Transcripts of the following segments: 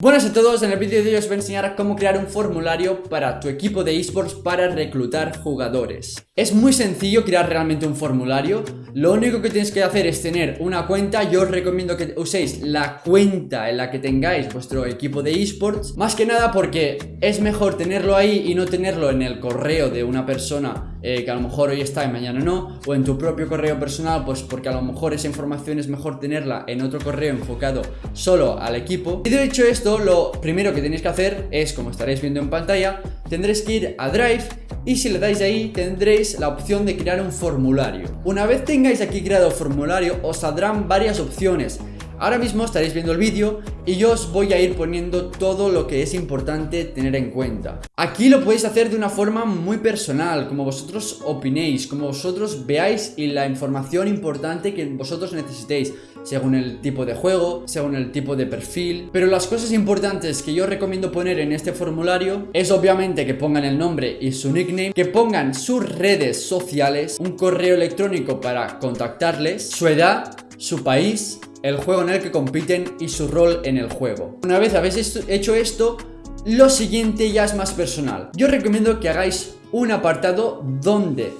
Buenas a todos, en el vídeo de hoy os voy a enseñar cómo crear un formulario para tu equipo de esports para reclutar jugadores. Es muy sencillo crear realmente un formulario Lo único que tienes que hacer es tener una cuenta. Yo os recomiendo que uséis la cuenta en la que tengáis vuestro equipo de esports. Más que nada porque es mejor tenerlo ahí y no tenerlo en el correo de una persona eh, que a lo mejor hoy está y mañana no O en tu propio correo personal pues porque a lo mejor esa información es mejor tenerla en otro correo enfocado solo al equipo. Y de hecho esto lo primero que tenéis que hacer es, como estaréis viendo en pantalla, tendréis que ir a Drive y si le dais ahí tendréis la opción de crear un formulario. Una vez tengáis aquí creado el formulario os saldrán varias opciones Ahora mismo estaréis viendo el vídeo y yo os voy a ir poniendo todo lo que es importante tener en cuenta. Aquí lo podéis hacer de una forma muy personal, como vosotros opinéis, como vosotros veáis y la información importante que vosotros necesitéis, según el tipo de juego, según el tipo de perfil. Pero las cosas importantes que yo recomiendo poner en este formulario es obviamente que pongan el nombre y su nickname, que pongan sus redes sociales, un correo electrónico para contactarles, su edad, su país el juego en el que compiten y su rol en el juego. Una vez habéis hecho esto, lo siguiente ya es más personal. Yo recomiendo que hagáis un apartado donde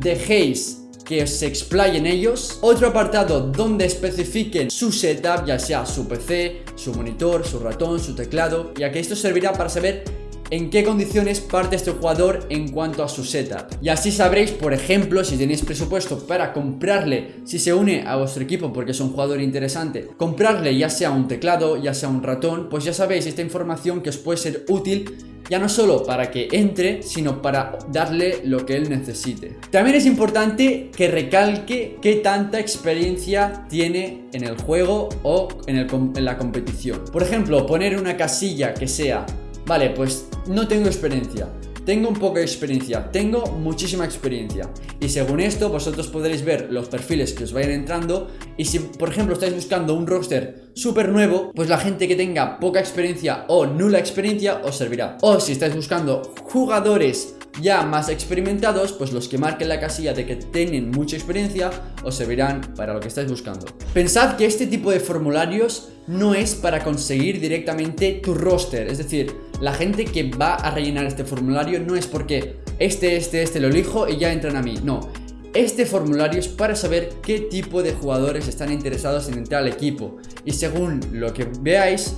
dejéis que se explayen ellos Otro apartado donde especifiquen su setup, ya sea su PC, su monitor, su ratón, su teclado Y aquí esto servirá para saber en qué condiciones parte este jugador en cuanto a su setup. Y así sabréis, por ejemplo, si tenéis presupuesto para comprarle, si se une a vuestro equipo porque es un jugador interesante, comprarle ya sea un teclado, ya sea un ratón, pues ya sabéis esta información que os puede ser útil ya no solo para que entre, sino para darle lo que él necesite. También es importante que recalque qué tanta experiencia tiene en el juego o en, en la competición. Por ejemplo, poner una casilla que sea Vale, pues no tengo experiencia. Tengo un poco de experiencia, tengo muchísima experiencia. Y según esto vosotros podréis ver los perfiles que os vayan entrando. Y si por ejemplo estáis buscando un roster súper nuevo Pues la gente que tenga poca experiencia o nula experiencia os servirá. O si estáis buscando jugadores ya más experimentados, pues los que marquen la casilla de que tienen mucha experiencia os servirán para lo que estáis buscando. Pensad que este tipo de formularios no es para conseguir directamente tu roster, es decir, la gente que va a rellenar este formulario no es porque este, este, este lo elijo y ya entran a mí, no. Este formulario es para saber qué tipo de jugadores están interesados en entrar al equipo y según lo que veáis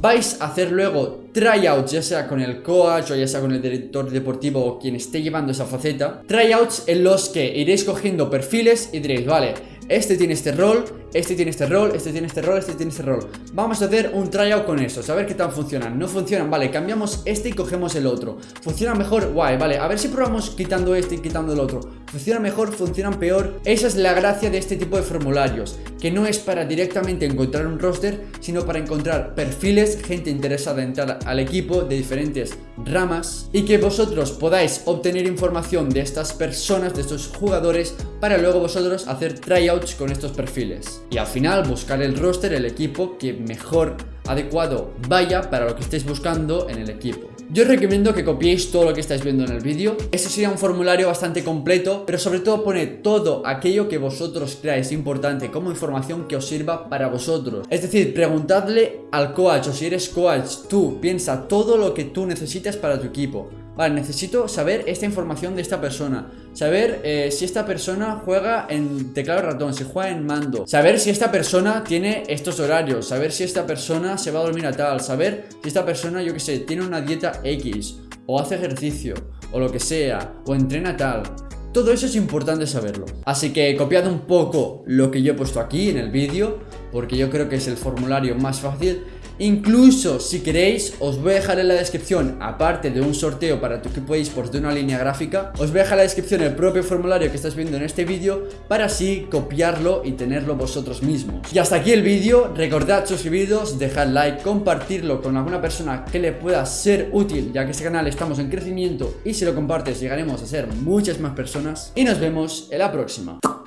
vais a hacer luego tryouts, ya sea con el coach o ya sea con el director deportivo o quien esté llevando esa faceta, tryouts en los que iréis cogiendo perfiles y diréis, vale, este tiene este rol, este tiene este rol, este tiene este rol, este tiene este rol. Vamos a hacer un tryout con eso, a ver qué tal funcionan. No funcionan, vale, cambiamos este y cogemos el otro. Funciona mejor, guay, vale, a ver si probamos quitando este y quitando el otro. Funciona mejor, funcionan peor. Esa es la gracia de este tipo de formularios Que no es para directamente encontrar un roster Sino para encontrar perfiles, gente interesada en entrar al equipo de diferentes ramas Y que vosotros podáis obtener información de estas personas, de estos jugadores Para luego vosotros hacer tryouts con estos perfiles y al final buscar el roster, el equipo que mejor adecuado vaya para lo que estéis buscando en el equipo. Yo os recomiendo que copiéis todo lo que estáis viendo en el vídeo. Este sería un formulario bastante completo Pero sobre todo pone todo aquello que vosotros creáis importante Como información que os sirva para vosotros. Es decir, preguntadle al coach o si eres coach Tú piensa todo lo que tú necesitas para tu equipo Vale, necesito saber esta información de esta persona. Saber eh, si esta persona juega en teclado ratón, si juega en mando. Saber si esta persona tiene estos horarios. Saber si esta persona se va a dormir a tal. Saber si esta persona, yo que sé, tiene una dieta X O hace ejercicio, o lo que sea O entrena tal todo eso es importante saberlo. Así que copiad un poco lo que yo he puesto aquí en el vídeo Porque yo creo que es el formulario más fácil. Incluso si queréis os voy a dejar en la descripción Aparte de un sorteo para tu equipo eSports de una línea gráfica Os voy a dejar en la descripción el propio formulario que estás viendo en este vídeo Para así copiarlo y tenerlo vosotros mismos. Y hasta aquí el vídeo, recordad suscribiros, dejad like, compartirlo con alguna persona que le pueda ser útil Ya que este canal estamos en crecimiento y si lo compartes llegaremos a ser muchas más Y nos vemos en la próxima